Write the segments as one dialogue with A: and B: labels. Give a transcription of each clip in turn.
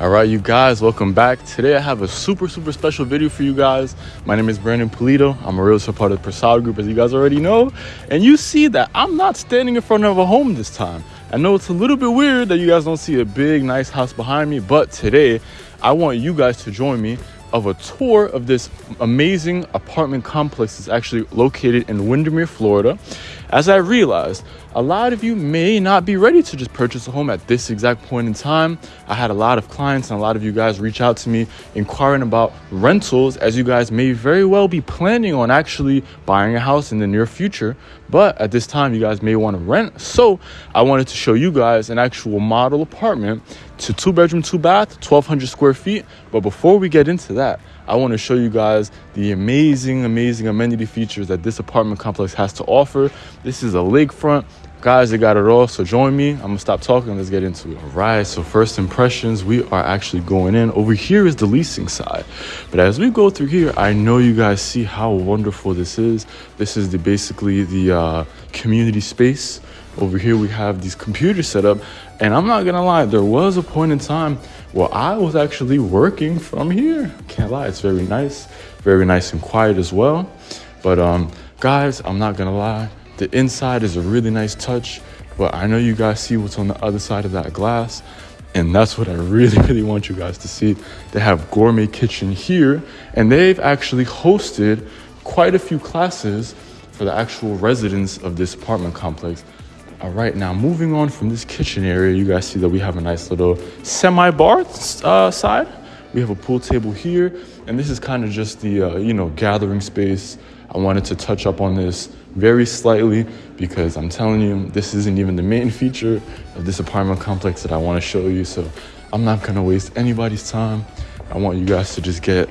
A: All right, you guys, welcome back. Today I have a super, super special video for you guys. My name is Brandon Polito. I'm a realtor part of the Prasad Group, as you guys already know. And you see that I'm not standing in front of a home this time. I know it's a little bit weird that you guys don't see a big, nice house behind me, but today I want you guys to join me of a tour of this amazing apartment complex that's actually located in Windermere, Florida. As I realized, a lot of you may not be ready to just purchase a home at this exact point in time. I had a lot of clients and a lot of you guys reach out to me inquiring about rentals, as you guys may very well be planning on actually buying a house in the near future. But at this time, you guys may want to rent. So I wanted to show you guys an actual model apartment to two bedroom, two bath, 1200 square feet. But before we get into that, I want to show you guys the amazing, amazing amenity features that this apartment complex has to offer. This is a lakefront. Guys, they got it all. So join me. I'm gonna stop talking. Let's get into it. All right. So first impressions, we are actually going in. Over here is the leasing side. But as we go through here, I know you guys see how wonderful this is. This is the basically the uh, community space. Over here we have these computers set up. And I'm not gonna lie, there was a point in time well, I was actually working from here. Can't lie, it's very nice, very nice and quiet as well. But um, guys, I'm not gonna lie, the inside is a really nice touch, but I know you guys see what's on the other side of that glass. And that's what I really, really want you guys to see. They have gourmet kitchen here, and they've actually hosted quite a few classes for the actual residents of this apartment complex. All right, now moving on from this kitchen area, you guys see that we have a nice little semi-bar uh, side. We have a pool table here, and this is kind of just the, uh, you know, gathering space. I wanted to touch up on this very slightly because I'm telling you, this isn't even the main feature of this apartment complex that I want to show you. So I'm not going to waste anybody's time. I want you guys to just get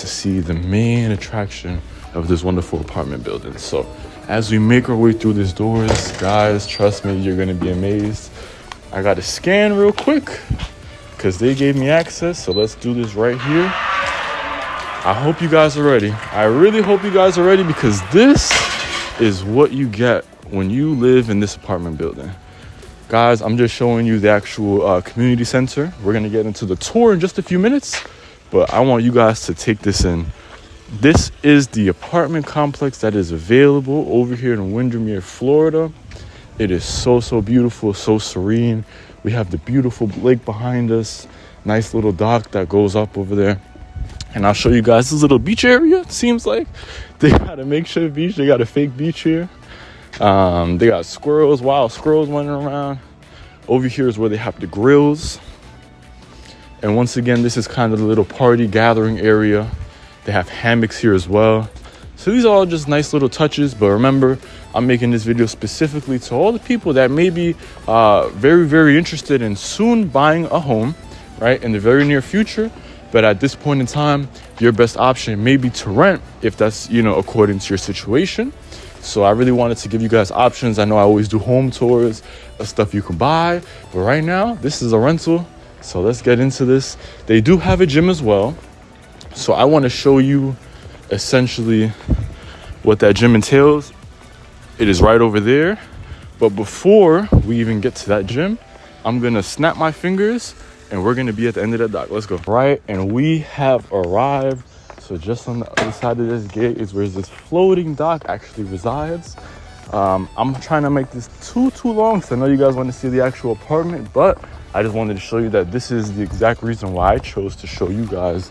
A: to see the main attraction of this wonderful apartment building. So as we make our way through these doors, guys, trust me, you're gonna be amazed. I gotta scan real quick because they gave me access. So let's do this right here. I hope you guys are ready. I really hope you guys are ready because this is what you get when you live in this apartment building. Guys, I'm just showing you the actual uh, community center. We're gonna get into the tour in just a few minutes, but I want you guys to take this in. This is the apartment complex that is available over here in Windermere, Florida. It is so, so beautiful, so serene. We have the beautiful lake behind us, nice little dock that goes up over there. And I'll show you guys this little beach area. It seems like they got a makeshift beach, they got a fake beach here. Um, they got squirrels, wild squirrels running around. Over here is where they have the grills. And once again, this is kind of the little party gathering area they have hammocks here as well. So these are all just nice little touches. But remember, I'm making this video specifically to all the people that may be uh, very, very interested in soon buying a home, right, in the very near future. But at this point in time, your best option may be to rent if that's, you know, according to your situation. So I really wanted to give you guys options. I know I always do home tours of stuff you can buy, but right now this is a rental. So let's get into this. They do have a gym as well. So I want to show you essentially what that gym entails. It is right over there. But before we even get to that gym, I'm gonna snap my fingers and we're gonna be at the end of the dock. Let's go. Right, and we have arrived. So just on the other side of this gate is where this floating dock actually resides. Um, I'm trying to make this too, too long because I know you guys want to see the actual apartment, but I just wanted to show you that this is the exact reason why I chose to show you guys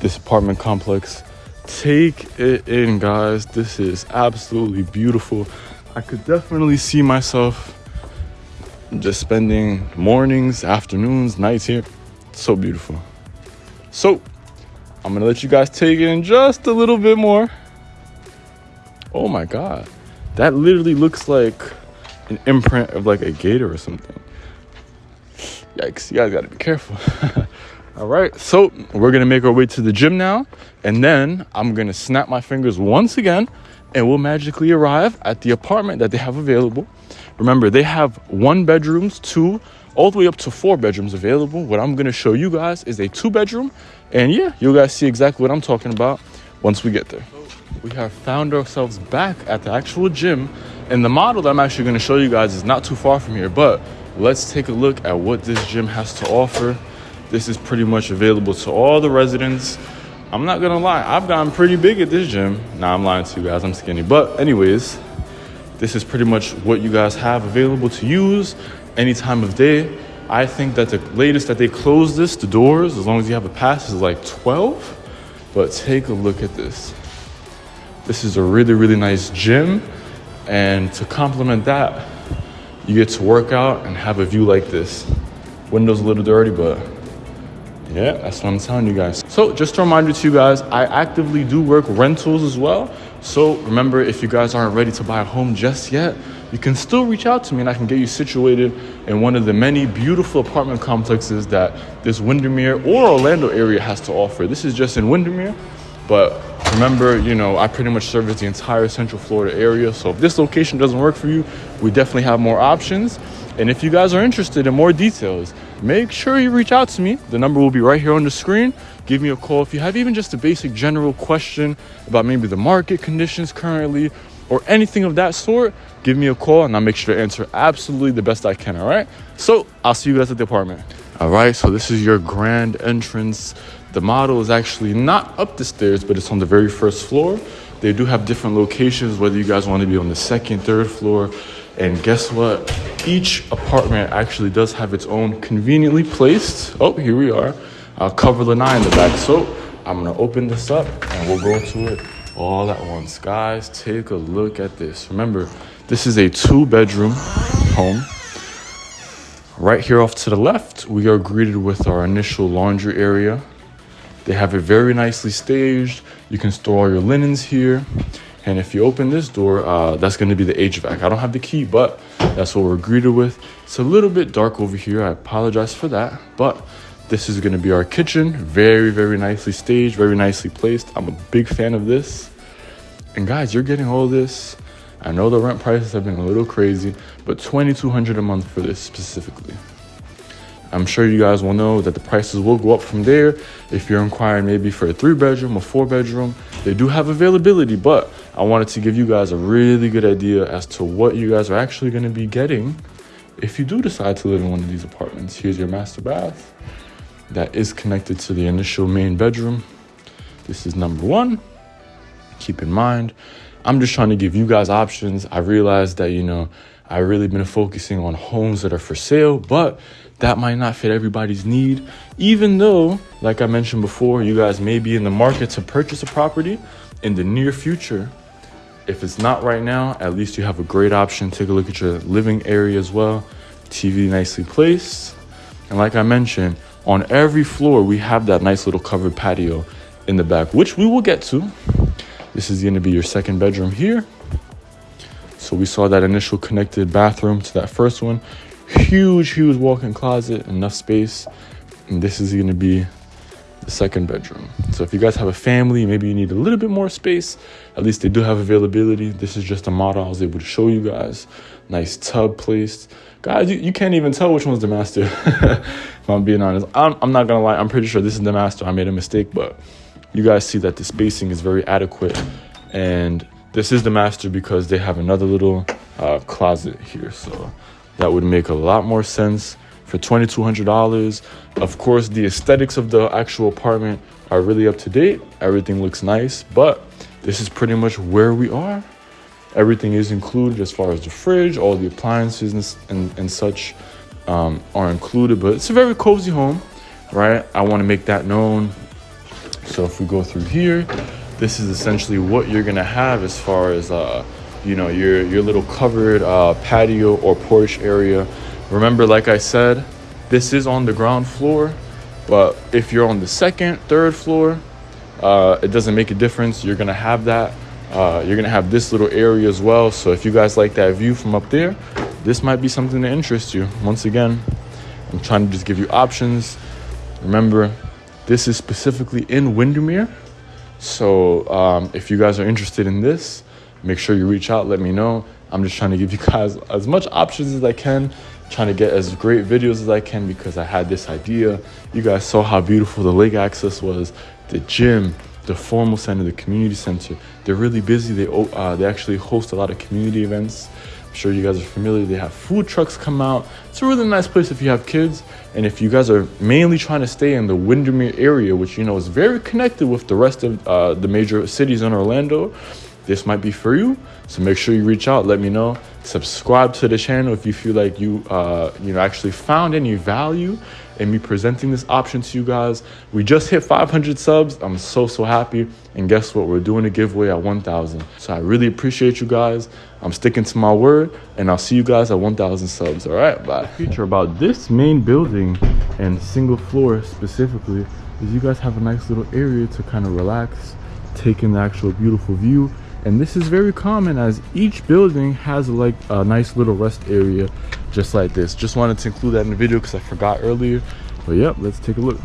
A: this apartment complex. Take it in, guys. This is absolutely beautiful. I could definitely see myself just spending mornings, afternoons, nights here. so beautiful. So, I'm gonna let you guys take it in just a little bit more. Oh my god, that literally looks like an imprint of like a gator or something. Yikes, you guys gotta be careful. All right, so we're gonna make our way to the gym now, and then I'm gonna snap my fingers once again, and we'll magically arrive at the apartment that they have available. Remember, they have one bedrooms, two, all the way up to four bedrooms available. What I'm gonna show you guys is a two bedroom, and yeah, you guys see exactly what I'm talking about once we get there. We have found ourselves back at the actual gym, and the model that I'm actually gonna show you guys is not too far from here, but let's take a look at what this gym has to offer this is pretty much available to all the residents. I'm not gonna lie, I've gotten pretty big at this gym. Nah, I'm lying to you guys, I'm skinny. But, anyways, this is pretty much what you guys have available to use any time of day. I think that the latest that they close this, the doors, as long as you have a pass, is like 12. But take a look at this. This is a really, really nice gym. And to complement that, you get to work out and have a view like this. Windows a little dirty, but yeah, that's what I'm telling you guys. So just a reminder to you guys, I actively do work rentals as well. So remember, if you guys aren't ready to buy a home just yet, you can still reach out to me and I can get you situated in one of the many beautiful apartment complexes that this Windermere or Orlando area has to offer. This is just in Windermere, but remember, you know, I pretty much service the entire Central Florida area. So if this location doesn't work for you, we definitely have more options. And if you guys are interested in more details, make sure you reach out to me. The number will be right here on the screen. Give me a call if you have even just a basic general question about maybe the market conditions currently or anything of that sort. Give me a call and I'll make sure to answer absolutely the best I can. All right. So I'll see you guys at the apartment. All right. So this is your grand entrance. The model is actually not up the stairs, but it's on the very first floor. They do have different locations, whether you guys want to be on the second, third floor. And guess what? Each apartment actually does have its own conveniently placed. Oh, here we are. Uh, cover lanai in the back. So I'm gonna open this up and we'll go into it all at once. Guys, take a look at this. Remember, this is a two bedroom home. Right here off to the left, we are greeted with our initial laundry area. They have it very nicely staged. You can store all your linens here. And if you open this door, uh, that's going to be the HVAC. I don't have the key, but that's what we're greeted with. It's a little bit dark over here. I apologize for that. But this is going to be our kitchen. Very, very nicely staged, very nicely placed. I'm a big fan of this. And guys, you're getting all this. I know the rent prices have been a little crazy, but 2200 a month for this specifically. I'm sure you guys will know that the prices will go up from there. If you're inquiring maybe for a three bedroom or four bedroom, they do have availability, but I wanted to give you guys a really good idea as to what you guys are actually going to be getting if you do decide to live in one of these apartments. Here's your master bath that is connected to the initial main bedroom. This is number one. Keep in mind, I'm just trying to give you guys options. I realized that, you know, I really been focusing on homes that are for sale, but that might not fit everybody's need. Even though, like I mentioned before, you guys may be in the market to purchase a property in the near future. If it's not right now, at least you have a great option. Take a look at your living area as well. TV nicely placed. And like I mentioned, on every floor, we have that nice little covered patio in the back, which we will get to. This is gonna be your second bedroom here. So we saw that initial connected bathroom to that first one. Huge, huge walk-in closet, enough space. And this is gonna be the second bedroom. So if you guys have a family, maybe you need a little bit more space, at least they do have availability. This is just a model I was able to show you guys. Nice tub placed. Guys, you, you can't even tell which one's the master, if I'm being honest. I'm, I'm not gonna lie, I'm pretty sure this is the master. I made a mistake, but you guys see that the spacing is very adequate. And this is the master because they have another little uh, closet here. So that would make a lot more sense for $2,200. Of course, the aesthetics of the actual apartment are really up to date. Everything looks nice, but this is pretty much where we are. Everything is included as far as the fridge, all the appliances and, and, and such um, are included, but it's a very cozy home, right? I want to make that known. So if we go through here, this is essentially what you're gonna have as far as uh, you know your your little covered uh, patio or porch area. Remember, like I said, this is on the ground floor, but if you're on the second, third floor, uh, it doesn't make a difference. You're gonna have that. Uh, you're gonna have this little area as well. So if you guys like that view from up there, this might be something that interests you. Once again, I'm trying to just give you options. Remember, this is specifically in Windermere. So um, if you guys are interested in this, make sure you reach out, let me know. I'm just trying to give you guys as much options as I can, trying to get as great videos as I can because I had this idea. You guys saw how beautiful the lake access was, the gym, the formal center, the community center. They're really busy. They uh, they actually host a lot of community events. I'm sure you guys are familiar. They have food trucks come out. It's a really nice place if you have kids And if you guys are mainly trying to stay in the Windermere area, which you know is very connected with the rest of uh, the major cities in Orlando, this might be for you. So make sure you reach out, let me know. Subscribe to the channel if you feel like you uh, you know actually found any value in me presenting this option to you guys. We just hit 500 subs. I'm so so happy. And guess what? We're doing a giveaway at 1,000. So I really appreciate you guys. I'm sticking to my word, and I'll see you guys at 1,000 subs. All right, bye. Feature about this main building and single floor specifically is you guys have a nice little area to kind of relax, take in the actual beautiful view and this is very common as each building has like a nice little rest area just like this. Just wanted to include that in the video because i forgot earlier. But yep let's take a look